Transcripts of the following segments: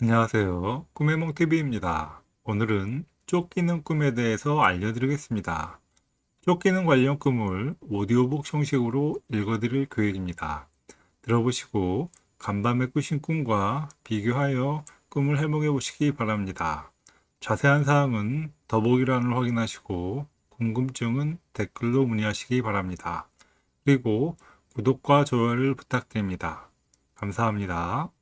안녕하세요. 꿈의 몽TV입니다. 오늘은 쫓기는 꿈에 대해서 알려드리겠습니다. 쫓기는 관련 꿈을 오디오북 형식으로 읽어드릴 계획입니다. 들어보시고 간밤에 꾸신 꿈과 비교하여 꿈을 해몽해 보시기 바랍니다. 자세한 사항은 더보기란을 확인하시고 궁금증은 댓글로 문의하시기 바랍니다. 그리고 구독과 좋아요를 부탁드립니다. 감사합니다.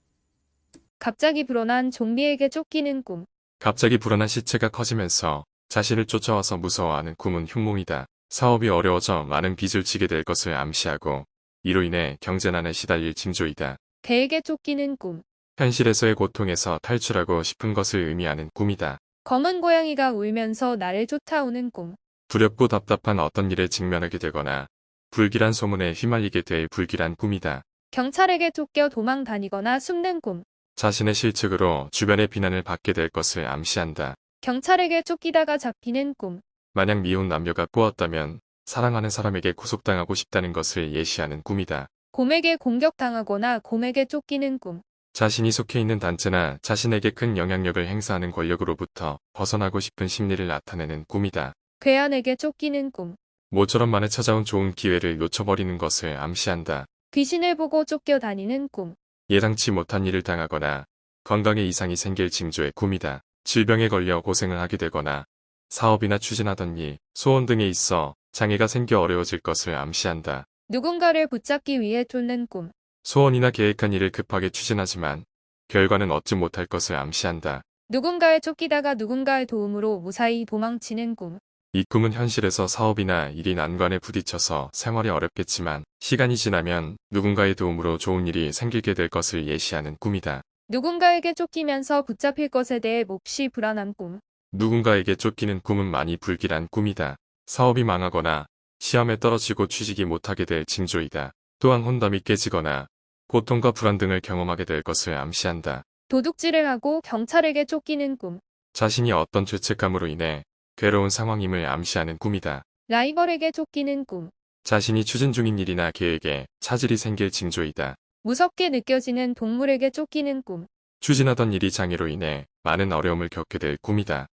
갑자기 불어난 좀비에게 쫓기는 꿈. 갑자기 불안한 시체가 커지면서 자신을 쫓아와서 무서워하는 꿈은 흉몽이다. 사업이 어려워져 많은 빚을 지게 될 것을 암시하고 이로 인해 경제난에 시달릴 징조이다. 개에게 쫓기는 꿈. 현실에서의 고통에서 탈출하고 싶은 것을 의미하는 꿈이다. 검은 고양이가 울면서 나를 쫓아오는 꿈. 두렵고 답답한 어떤 일에 직면하게 되거나 불길한 소문에 휘말리게 될 불길한 꿈이다. 경찰에게 쫓겨 도망 다니거나 숨는 꿈. 자신의 실측으로 주변의 비난을 받게 될 것을 암시한다. 경찰에게 쫓기다가 잡히는 꿈. 만약 미혼 남녀가 꼬았다면 사랑하는 사람에게 구속당하고 싶다는 것을 예시하는 꿈이다. 곰에게 공격당하거나 곰에게 쫓기는 꿈. 자신이 속해 있는 단체나 자신에게 큰 영향력을 행사하는 권력으로부터 벗어나고 싶은 심리를 나타내는 꿈이다. 괴한에게 쫓기는 꿈. 모처럼 만에 찾아온 좋은 기회를 놓쳐버리는 것을 암시한다. 귀신을 보고 쫓겨 다니는 꿈. 예상치 못한 일을 당하거나 건강에 이상이 생길 징조의 꿈이다. 질병에 걸려 고생을 하게 되거나 사업이나 추진하던 일, 소원 등에 있어 장애가 생겨 어려워질 것을 암시한다. 누군가를 붙잡기 위해 쫓는 꿈. 소원이나 계획한 일을 급하게 추진하지만 결과는 얻지 못할 것을 암시한다. 누군가에 쫓기다가 누군가의 도움으로 무사히 도망치는 꿈. 이 꿈은 현실에서 사업이나 일이 난관에 부딪혀서 생활이 어렵겠지만 시간이 지나면 누군가의 도움으로 좋은 일이 생기게 될 것을 예시하는 꿈이다. 누군가에게 쫓기면서 붙잡힐 것에 대해 몹시 불안한 꿈. 누군가에게 쫓기는 꿈은 많이 불길한 꿈이다. 사업이 망하거나 시험에 떨어지고 취직이 못하게 될 징조이다. 또한 혼담이 깨지거나 고통과 불안 등을 경험하게 될 것을 암시한다. 도둑질을 하고 경찰에게 쫓기는 꿈. 자신이 어떤 죄책감으로 인해 괴로운 상황임을 암시하는 꿈이다. 라이벌에게 쫓기는 꿈. 자신이 추진 중인 일이나 계획에 차질이 생길 징조이다. 무섭게 느껴지는 동물에게 쫓기는 꿈. 추진하던 일이 장애로 인해 많은 어려움을 겪게 될 꿈이다.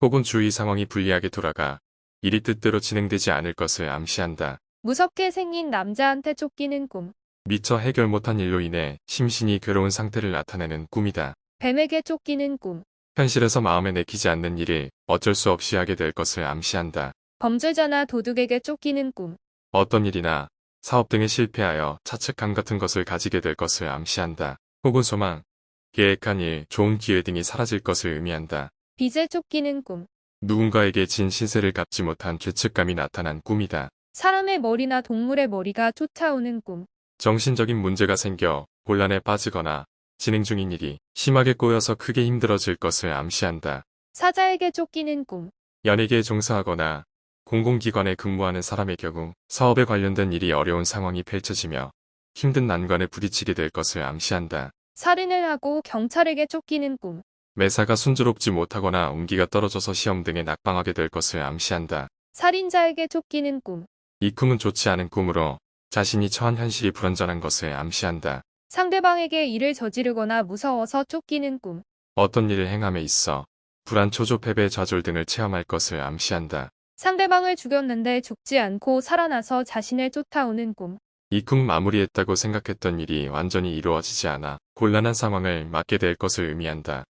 혹은 주위 상황이 불리하게 돌아가 일이 뜻대로 진행되지 않을 것을 암시한다. 무섭게 생긴 남자한테 쫓기는 꿈. 미처 해결 못한 일로 인해 심신이 괴로운 상태를 나타내는 꿈이다. 뱀에게 쫓기는 꿈. 현실에서 마음에 내키지 않는 일을 어쩔 수 없이 하게 될 것을 암시한다. 범죄자나 도둑에게 쫓기는 꿈. 어떤 일이나 사업 등에 실패하여 차측감 같은 것을 가지게 될 것을 암시한다. 혹은 소망, 계획한 일, 좋은 기회 등이 사라질 것을 의미한다. 빚에 쫓기는 꿈. 누군가에게 진 신세를 갚지 못한 죄책감이 나타난 꿈이다. 사람의 머리나 동물의 머리가 쫓아오는 꿈. 정신적인 문제가 생겨 곤란에 빠지거나 진행 중인 일이 심하게 꼬여서 크게 힘들어질 것을 암시한다. 사자에게 쫓기는 꿈. 연예계에 종사하거나 공공기관에 근무하는 사람의 경우 사업에 관련된 일이 어려운 상황이 펼쳐지며 힘든 난관에 부딪히게 될 것을 암시한다. 살인을 하고 경찰에게 쫓기는 꿈. 매사가 순조롭지 못하거나 운기가 떨어져서 시험 등에 낙방하게 될 것을 암시한다. 살인자에게 쫓기는 꿈. 이 꿈은 좋지 않은 꿈으로 자신이 처한 현실이 불완전한 것을 암시한다. 상대방에게 일을 저지르거나 무서워서 쫓기는 꿈. 어떤 일을 행함에 있어 불안, 초조, 패배, 좌절 등을 체험할 것을 암시한다. 상대방을 죽였는데 죽지 않고 살아나서 자신을 쫓아오는 꿈. 이 꿈 마무리했다고 생각했던 일이 완전히 이루어지지 않아 곤란한 상황을 맞게 될 것을 의미한다.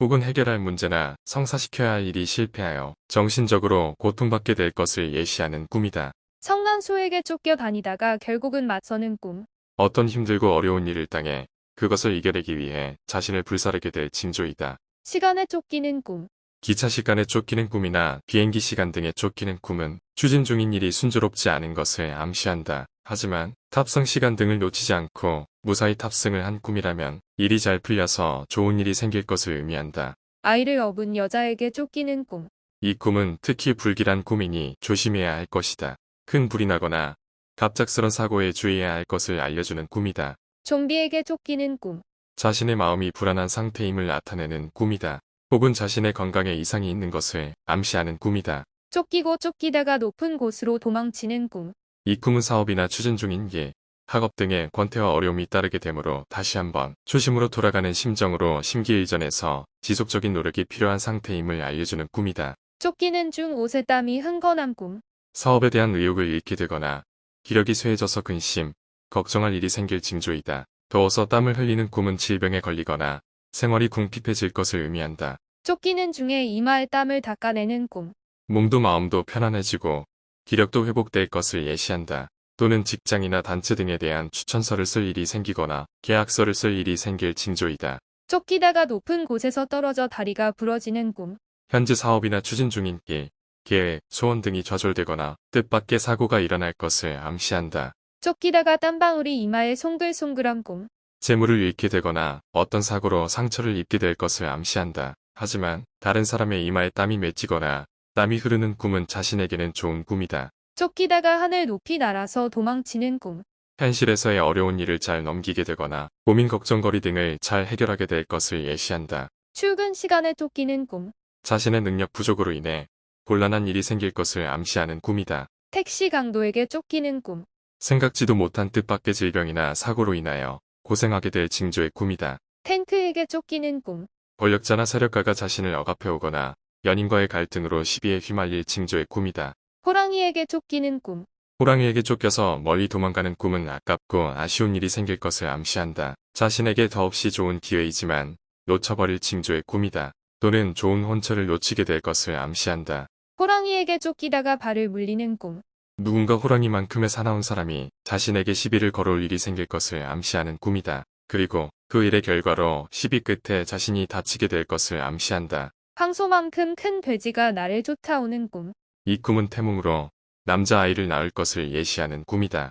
혹은 해결할 문제나 성사시켜야 할 일이 실패하여 정신적으로 고통받게 될 것을 예시하는 꿈이다. 성난소에게 쫓겨 다니다가 결국은 맞서는 꿈. 어떤 힘들고 어려운 일을 당해 그것을 이겨내기 위해 자신을 불사르게 될 징조이다. 시간에 쫓기는 꿈. 기차 시간에 쫓기는 꿈이나 비행기 시간 등에 쫓기는 꿈은 추진 중인 일이 순조롭지 않은 것을 암시한다. 하지만 탑승 시간 등을 놓치지 않고 무사히 탑승을 한 꿈이라면 일이 잘 풀려서 좋은 일이 생길 것을 의미한다. 아이를 업은 여자에게 쫓기는 꿈. 이 꿈은 특히 불길한 꿈이니 조심해야 할 것이다. 큰 불이 나거나 갑작스런 사고에 주의해야 할 것을 알려주는 꿈이다. 좀비에게 쫓기는 꿈. 자신의 마음이 불안한 상태임을 나타내는 꿈이다. 혹은 자신의 건강에 이상이 있는 것을 암시하는 꿈이다. 쫓기고 쫓기다가 높은 곳으로 도망치는 꿈. 이 꿈은 사업이나 추진 중인 일, 학업 등의 권태와 어려움이 따르게 되므로 다시 한번 초심으로 돌아가는 심정으로 심기일전에서 지속적인 노력이 필요한 상태임을 알려주는 꿈이다. 쫓기는 중 옷에 땀이 흥건한 꿈. 사업에 대한 의욕을 잃게 되거나 기력이 쇠해져서 근심, 걱정할 일이 생길 징조이다. 더워서 땀을 흘리는 꿈은 질병에 걸리거나 생활이 궁핍해질 것을 의미한다. 쫓기는 중에 이마에 땀을 닦아내는 꿈. 몸도 마음도 편안해지고 기력도 회복될 것을 예시한다. 또는 직장이나 단체 등에 대한 추천서를 쓸 일이 생기거나 계약서를 쓸 일이 생길 징조이다. 쫓기다가 높은 곳에서 떨어져 다리가 부러지는 꿈. 현재 사업이나 추진 중인 길, 계획, 소원 등이 좌절되거나 뜻밖의 사고가 일어날 것을 암시한다. 쫓기다가 땀방울이 이마에 송글송글한 꿈. 재물을 잃게 되거나 어떤 사고로 상처를 입게 될 것을 암시한다. 하지만 다른 사람의 이마에 땀이 맺히거나 땀이 흐르는 꿈은 자신에게는 좋은 꿈이다. 쫓기다가 하늘 높이 날아서 도망치는 꿈. 현실에서의 어려운 일을 잘 넘기게 되거나 고민 걱정거리 등을 잘 해결하게 될 것을 예시한다. 출근 시간에 쫓기는 꿈. 자신의 능력 부족으로 인해 곤란한 일이 생길 것을 암시하는 꿈이다. 택시 강도에게 쫓기는 꿈. 생각지도 못한 뜻밖의 질병이나 사고로 인하여 고생하게 될 징조의 꿈이다. 탱크에게 쫓기는 꿈. 권력자나 세력가가 자신을 억압해오거나 연인과의 갈등으로 시비에 휘말릴 징조의 꿈이다. 호랑이에게 쫓기는 꿈. 호랑이에게 쫓겨서 멀리 도망가는 꿈은 아깝고 아쉬운 일이 생길 것을 암시한다. 자신에게 더없이 좋은 기회이지만 놓쳐버릴 징조의 꿈이다. 또는 좋은 혼처를 놓치게 될 것을 암시한다. 호랑이에게 쫓기다가 발을 물리는 꿈. 누군가 호랑이만큼의 사나운 사람이 자신에게 시비를 걸어올 일이 생길 것을 암시하는 꿈이다. 그리고 그 일의 결과로 시비 끝에 자신이 다치게 될 것을 암시한다. 황소만큼 큰 돼지가 나를 쫓아오는 꿈. 이 꿈은 태몽으로 남자아이를 낳을 것을 예시하는 꿈이다.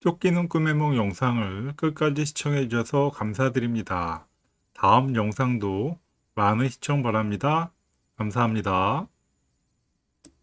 쫓기는 꿈의梦 영상을 끝까지 시청해 주셔서 감사드립니다. 다음 영상도 많은 시청 바랍니다. 감사합니다.